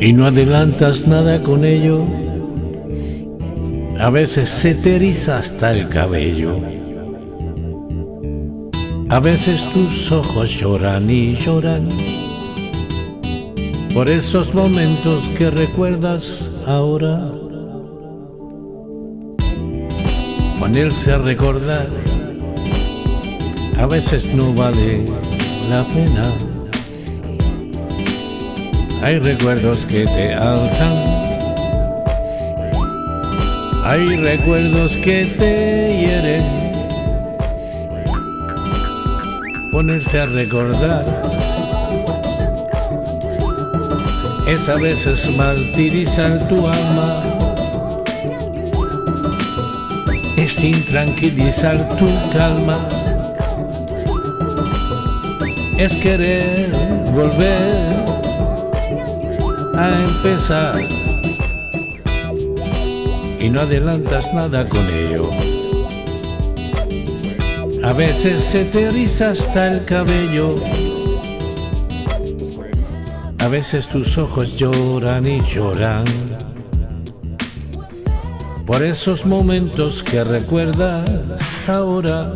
y no adelantas nada con ello. A veces se te eriza hasta el cabello. A veces tus ojos lloran y lloran por esos momentos que recuerdas ahora. Ponerse a recordar a veces no vale la pena. Hay recuerdos que te alzan, hay recuerdos que te hieren. Ponerse a recordar es a veces martirizar tu alma, es intranquilizar tu calma. Es querer volver a empezar y no adelantas nada con ello. A veces se te eriza hasta el cabello, a veces tus ojos lloran y lloran por esos momentos que recuerdas ahora.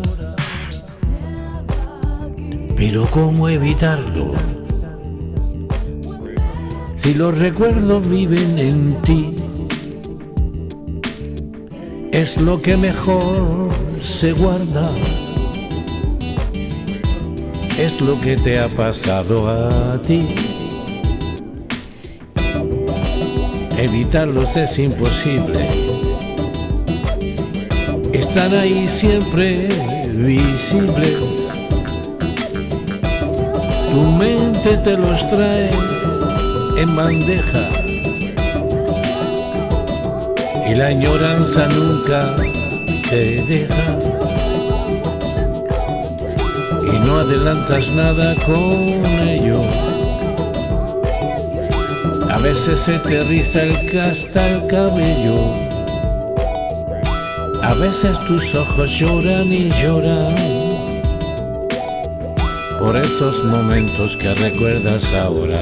Pero ¿cómo evitarlo? Si los recuerdos viven en ti, es lo que mejor se guarda. Es lo que te ha pasado a ti. Evitarlos es imposible. Están ahí siempre visibles tu mente te los trae en bandeja. Y la añoranza nunca te deja. Y no adelantas nada con ello. A veces se te riza el casta el cabello, a veces tus ojos lloran y lloran. Por esos momentos que recuerdas ahora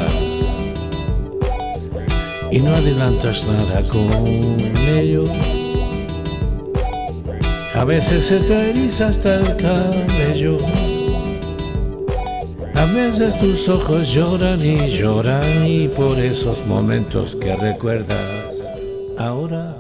y no adelantas nada con ello. A veces se te eriza hasta el cabello. A veces tus ojos lloran y lloran y por esos momentos que recuerdas ahora